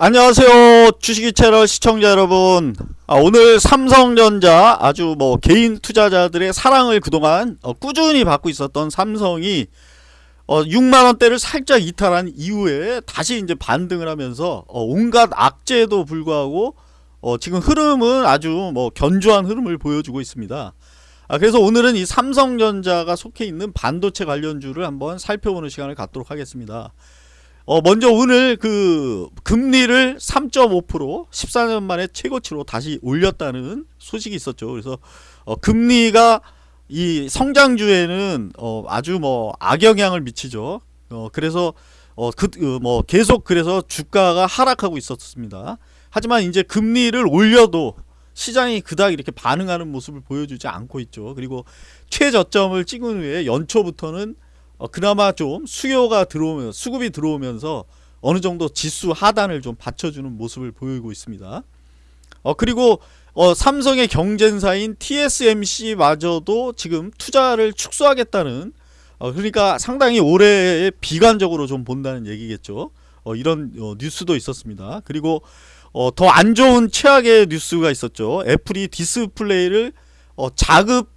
안녕하세요 주식이 채널 시청자 여러분. 아, 오늘 삼성전자 아주 뭐 개인 투자자들의 사랑을 그동안 어, 꾸준히 받고 있었던 삼성이 어, 6만원대를 살짝 이탈한 이후에 다시 이제 반등을 하면서 어, 온갖 악재에도 불구하고 어, 지금 흐름은 아주 뭐 견조한 흐름을 보여주고 있습니다. 아, 그래서 오늘은 이 삼성전자가 속해 있는 반도체 관련주를 한번 살펴보는 시간을 갖도록 하겠습니다 어 먼저 오늘 그 금리를 3.5% 14년 만에 최고치로 다시 올렸다는 소식이 있었죠. 그래서 어 금리가 이 성장주에는 어 아주 뭐 악영향을 미치죠. 어 그래서 어그뭐 그, 계속 그래서 주가가 하락하고 있었습니다. 하지만 이제 금리를 올려도 시장이 그닥 이렇게 반응하는 모습을 보여주지 않고 있죠. 그리고 최저점을 찍은 후에 연초부터는 어, 그나마 좀 수요가 들어오면 수급이 들어오면서 어느 정도 지수 하단을 좀 받쳐주는 모습을 보이고 있습니다. 어 그리고 어, 삼성의 경쟁사인 TSMC마저도 지금 투자를 축소하겠다는 어, 그러니까 상당히 올해 비관적으로 좀 본다는 얘기겠죠. 어, 이런 어, 뉴스도 있었습니다. 그리고 어, 더안 좋은 최악의 뉴스가 있었죠. 애플이 디스플레이를 어, 자급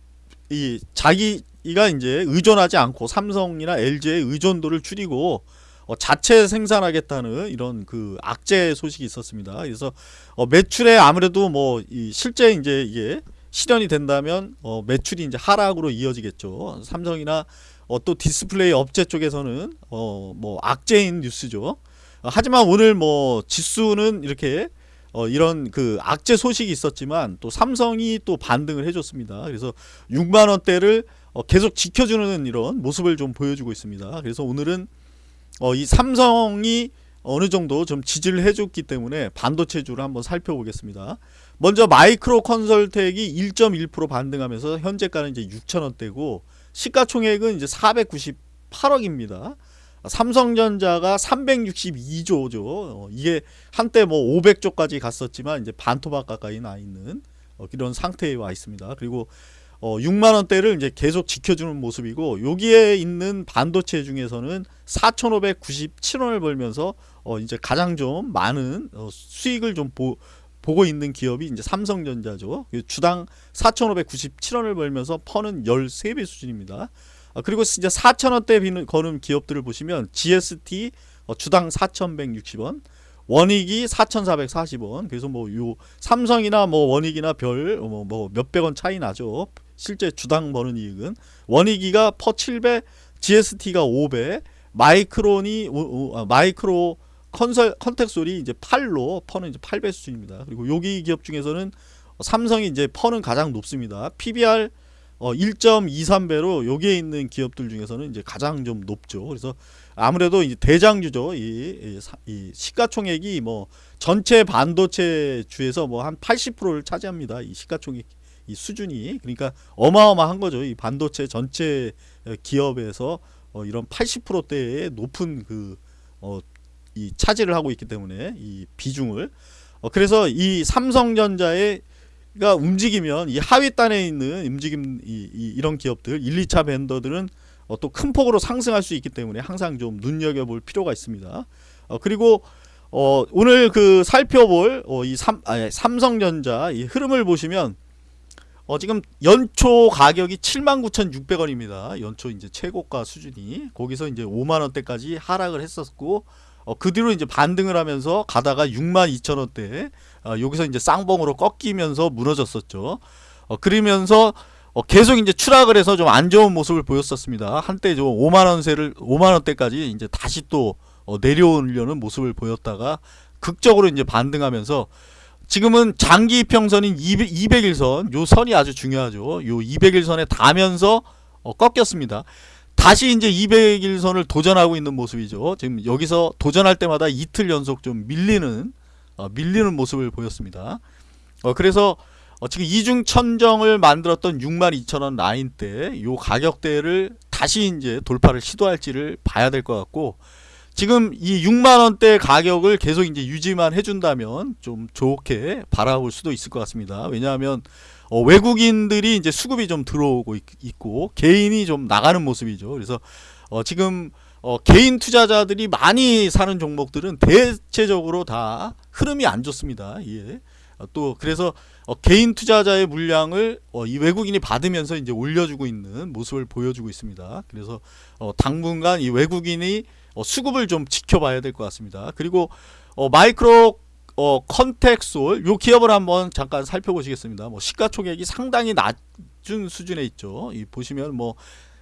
이 자기 이가 이제 의존하지 않고 삼성이나 LG의 의존도를 줄이고 어, 자체 생산하겠다는 이런 그 악재 소식이 있었습니다. 그래서 어, 매출에 아무래도 뭐 실제 이제 이게 실현이 된다면 어, 매출이 이제 하락으로 이어지겠죠. 삼성이나 어, 또 디스플레이 업체 쪽에서는 어, 뭐 악재인 뉴스죠. 어, 하지만 오늘 뭐 지수는 이렇게 어, 이런 그 악재 소식이 있었지만 또 삼성이 또 반등을 해줬습니다. 그래서 6만 원대를 어, 계속 지켜주는 이런 모습을 좀 보여주고 있습니다. 그래서 오늘은 어, 이 삼성이 어느 정도 좀 지지를 해줬기 때문에 반도체주를 한번 살펴보겠습니다. 먼저 마이크로 컨설텍이 1.1% 반등하면서 현재가는 이제 6천원대고 시가총액은 이제 498억입니다. 삼성전자가 362조죠. 어, 이게 한때 뭐 500조까지 갔었지만 이제 반토막 가까이 나 있는 어, 이런 상태에 와 있습니다. 그리고 어, 6만 원대를 이제 계속 지켜주는 모습이고 여기에 있는 반도체 중에서는 4,597원을 벌면서 어, 이제 가장 좀 많은 어, 수익을 좀 보, 보고 있는 기업이 이제 삼성전자죠. 주당 4,597원을 벌면서 퍼는 13배 수준입니다. 아, 그리고 이제 4,000원대 거는 기업들을 보시면 GST 어, 주당 4,160원 원익이 4,440원. 그래서 뭐 요 삼성이나 뭐 원익이나 별 뭐 뭐 몇백 원 차이 나죠. 실제 주당 버는 이익은 원익이가 PER 7배, GST가 5배, 마이크론이 아, 마이크로 컨설 컨텍솔이 이제 8로 PER는 이제 8배 수준입니다. 그리고 여기 기업 중에서는 삼성이 이제 PER는 가장 높습니다. PBR 어 1.23배로 여기에 있는 기업들 중에서는 이제 가장 좀 높죠. 그래서 아무래도 이제 대장주죠. 이, 이, 이 시가총액이 뭐 전체 반도체 주에서 뭐 한 80%를 차지합니다. 이 시가총액 이 수준이 그러니까 어마어마한 거죠. 이 반도체 전체 기업에서 어 이런 80%대의 높은 그 어 이 차지를 하고 있기 때문에 이 비중을 어 그래서 이 삼성전자의 가 움직이면 이 하위단에 있는 움직임 이, 이, 이런 기업들 1, 2차 벤더들은 어, 또 큰 폭으로 상승할 수 있기 때문에 항상 좀 눈여겨볼 필요가 있습니다. 어, 그리고 어, 오늘 그 살펴볼 어, 이 삼, 아니, 삼성전자 이 흐름을 보시면 어, 지금 연초 가격이 79,600원입니다. 연초 이제 최고가 수준이 거기서 이제 5만 원대까지 하락을 했었고 어, 그 뒤로 이제 반등을 하면서 가다가 62,000원대 어, 여기서 이제 쌍봉으로 꺾이면서 무너졌었죠. 어, 그러면서 어, 계속 이제 추락을 해서 좀 안 좋은 모습을 보였었습니다. 한때 좀 5만 원세를 5만 원대까지 이제 다시 또 어, 내려오려는 모습을 보였다가 극적으로 이제 반등하면서 지금은 장기 이평선인 200, 200일선 요 선이 아주 중요하죠. 요 200일선에 닿으면서 어, 꺾였습니다. 다시 이제 200일선을 도전하고 있는 모습이죠. 지금 여기서 도전할 때마다 이틀 연속 좀 밀리는 어, 밀리는 모습을 보였습니다. 어, 그래서 어, 지금 이중 천정을 만들었던 62,000원 라인 때 요 가격대를 다시 이제 돌파를 시도할지를 봐야 될 것 같고 지금 이 6만원대 가격을 계속 이제 유지만 해준다면 좀 좋게 바라볼 수도 있을 것 같습니다. 왜냐하면 어, 외국인들이 이제 수급이 좀 들어오고 있, 고 개인이 좀 나가는 모습이죠. 그래서 어, 지금 어, 개인 투자자들이 많이 사는 종목들은 대체적으로 다 흐름이 안 좋습니다. 예. 어, 또 그래서 어, 개인 투자자의 물량을 어, 이 외국인이 받으면서 이제 올려주고 있는 모습을 보여주고 있습니다. 그래서 어, 당분간 이 외국인이 어, 수급을 좀 지켜봐야 될 것 같습니다. 그리고 어, 마이크로 어, 컨텍솔 요 기업을 한번 잠깐 살펴보시겠습니다. 뭐 시가총액이 상당히 낮은 수준에 있죠. 이 보시면 뭐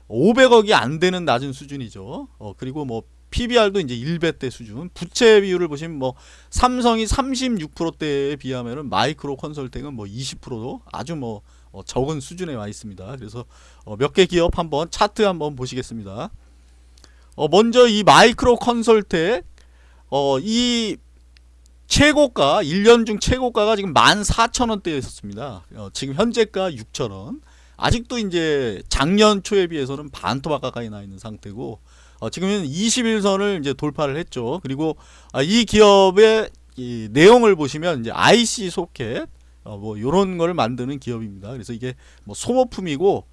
500억이 안 되는 낮은 수준이죠. 어, 그리고 뭐 PBR도 이제 1배대 수준. 부채 비율을 보시면 뭐 삼성이 36%대에 비하면은 마이크로 컨설팅은 뭐 20%도 아주 뭐 어, 적은 수준에 와 있습니다. 그래서 어, 몇개 기업 한번 차트 한번 보시겠습니다. 어, 먼저 이 마이크로 컨설텍 어, 이 최고가 1년 중 최고가가 지금 14,000원대에 있었습니다. 어, 지금 현재가 6,000원. 아직도 이제 작년 초에 비해서는 반토막 가까이 나 있는 상태고 어, 지금은 21선을 이제 돌파를 했죠. 그리고 아, 이 기업의 이 내용을 보시면 이제 IC 소켓 어, 뭐 요런 걸 만드는 기업입니다. 그래서 이게 뭐 소모품이고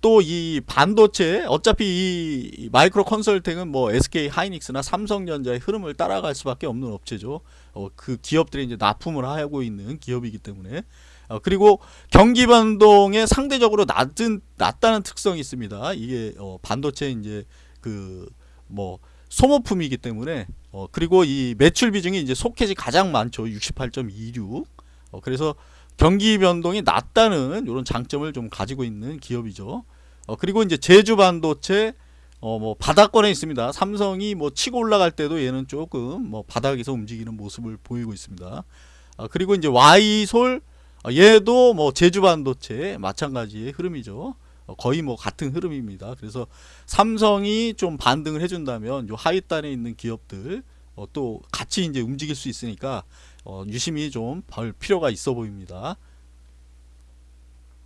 또 이 반도체 어차피 이 마이크로 컨설팅은 뭐 SK 하이닉스나 삼성전자의 흐름을 따라갈 수밖에 없는 업체죠. 어, 그 기업들이 이제 납품을 하고 있는 기업이기 때문에 어, 그리고 경기 변동에 상대적으로 낮은 낮다는 특성이 있습니다. 이게 어, 반도체 이제 그 뭐 소모품이기 때문에 어, 그리고 이 매출 비중이 이제 소켓이 가장 많죠. 68.26. 어, 그래서 경기 변동이 낮다는 이런 장점을 좀 가지고 있는 기업이죠. 어, 그리고 이제 제주 반도체 어, 뭐 바닥권에 있습니다. 삼성이 뭐 치고 올라갈 때도 얘는 조금 뭐 바닥에서 움직이는 모습을 보이고 있습니다. 어, 그리고 이제 와이솔 어, 얘도 뭐 제주 반도체 마찬가지의 흐름이죠. 어, 거의 뭐 같은 흐름입니다. 그래서 삼성이 좀 반등을 해준다면 요 하위단에 있는 기업들 어, 또 같이 이제 움직일 수 있으니까 어, 유심히 좀 볼 필요가 있어 보입니다.